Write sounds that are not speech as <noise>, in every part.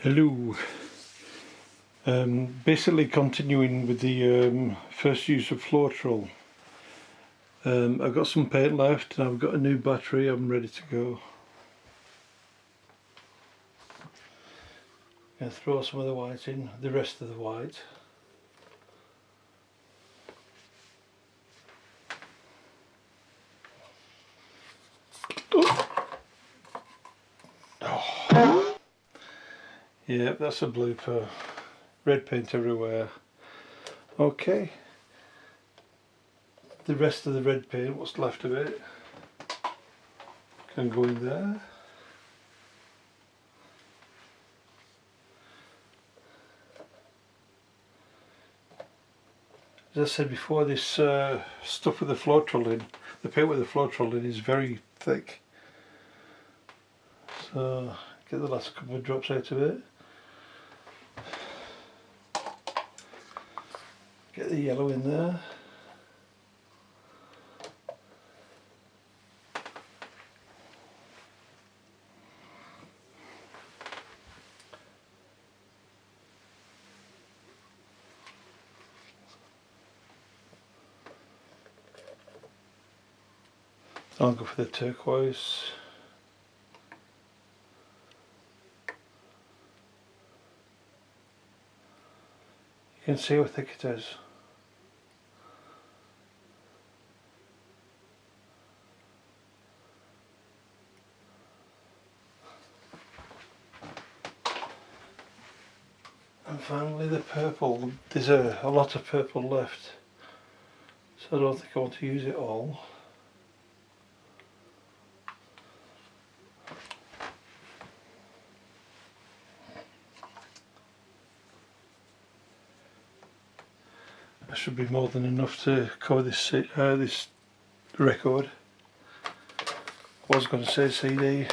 Hello. Um, basically continuing with the um, first use of Floetrol. Um, I've got some paint left and I've got a new battery, I'm ready to go. To throw some of the white in, the rest of the white. Yeah, that's a blooper. Red paint everywhere. Okay. The rest of the red paint, what's left of it, can go in there. As I said before, this uh, stuff with the Floetrol in, the paint with the Floetrol in is very thick. So get the last couple of drops out of it. Get the yellow in there. I'll go for the turquoise. You can see how thick it is. And finally the purple, there's a, a lot of purple left so I don't think I want to use it all. That should be more than enough to cover this uh, this record. I was going to say CD.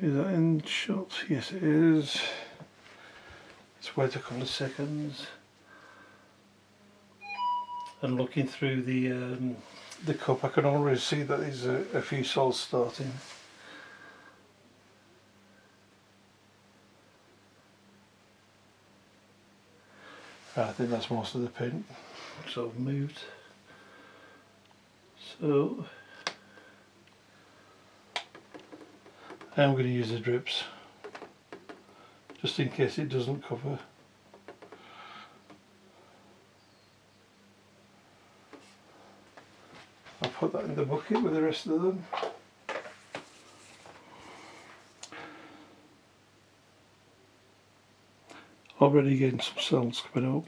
Is that in shot? Yes it is. Let's wait a couple of seconds. And looking through the um, the cup I can already see that there's a, a few salts starting. I think that's most of the paint sort of moved. So I'm going to use the drips just in case it doesn't cover. I'll put that in the bucket with the rest of them. Already getting some cells coming up.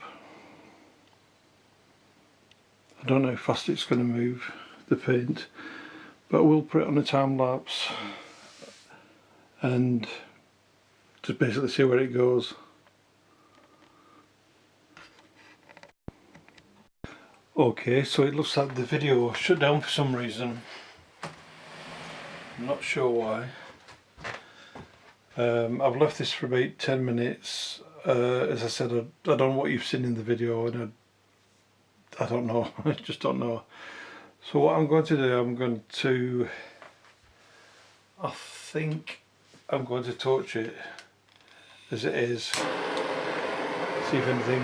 I don't know how fast it's going to move the paint but we'll put it on a time lapse and just basically see where it goes. Okay, so it looks like the video shut down for some reason. I'm not sure why. Um, I've left this for about 10 minutes. Uh, as I said, I, I, don't know what you've seen in the video and I, I don't know, <laughs> I just don't know. So what I'm going to do, I'm going to, I think I'm going to torch it as it is, see if anything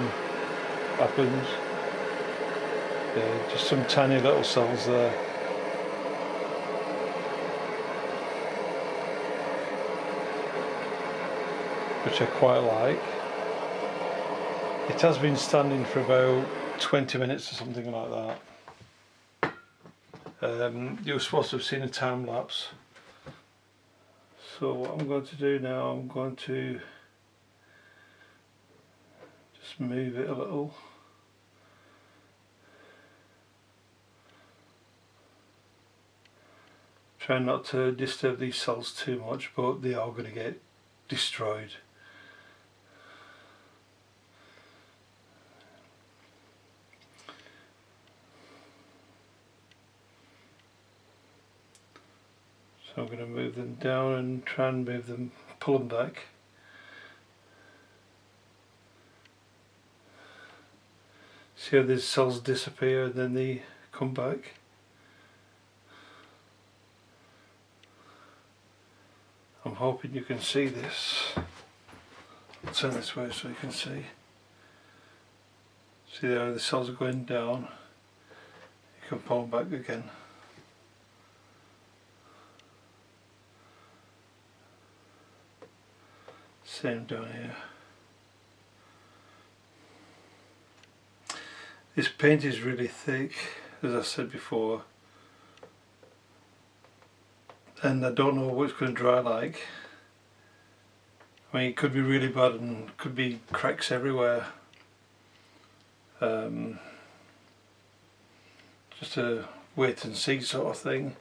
happens. Yeah, just some tiny little cells there. Which I quite like. It has been standing for about 20 minutes or something like that. Um, you're supposed to have seen a time lapse so what I'm going to do now I'm going to just move it a little. Try not to disturb these cells too much but they are going to get destroyed So I'm going to move them down and try and move them, pull them back. See how these cells disappear and then they come back. I'm hoping you can see this. I'll turn this way so you can see. See there the cells are going down. You can pull them back again. Same down here. This paint is really thick, as I said before, and I don't know what it's going to dry like. I mean, it could be really bad and could be cracks everywhere. Um, just a wait and see sort of thing.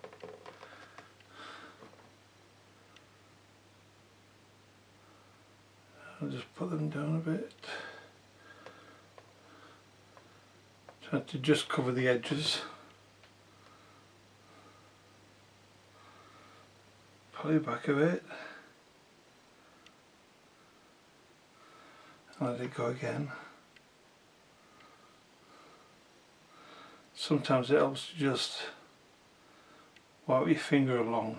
I'll just put them down a bit. Try to just cover the edges. Pull it back a bit. Let it go again. Sometimes it helps to just wipe your finger along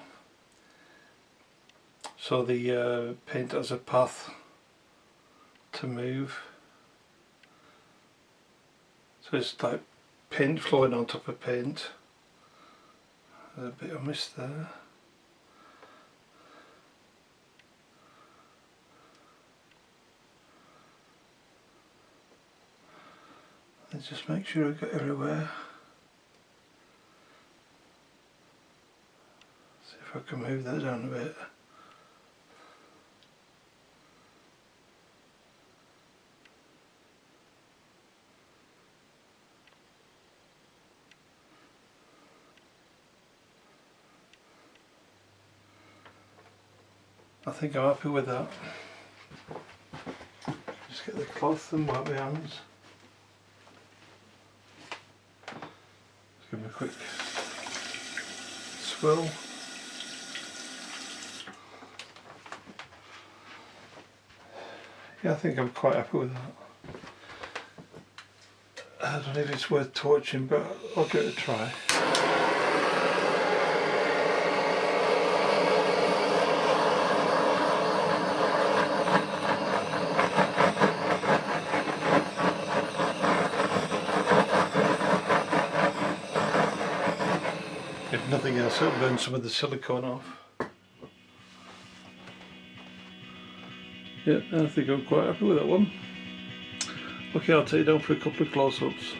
so the uh, paint has a path to move. So it's like paint flowing on top of paint. A bit of mist there. And just make sure I get everywhere. See if I can move that down a bit. I think I'm happy with that. Just get the cloth and wipe my hands. Just give me a quick swirl. Yeah, I think I'm quite happy with that. I don't know if it's worth torching, but I'll give it a try. If nothing else, it'll burn some of the silicone off. Yeah, I think I'm quite happy with that one. Okay, I'll take you down for a couple of close-ups.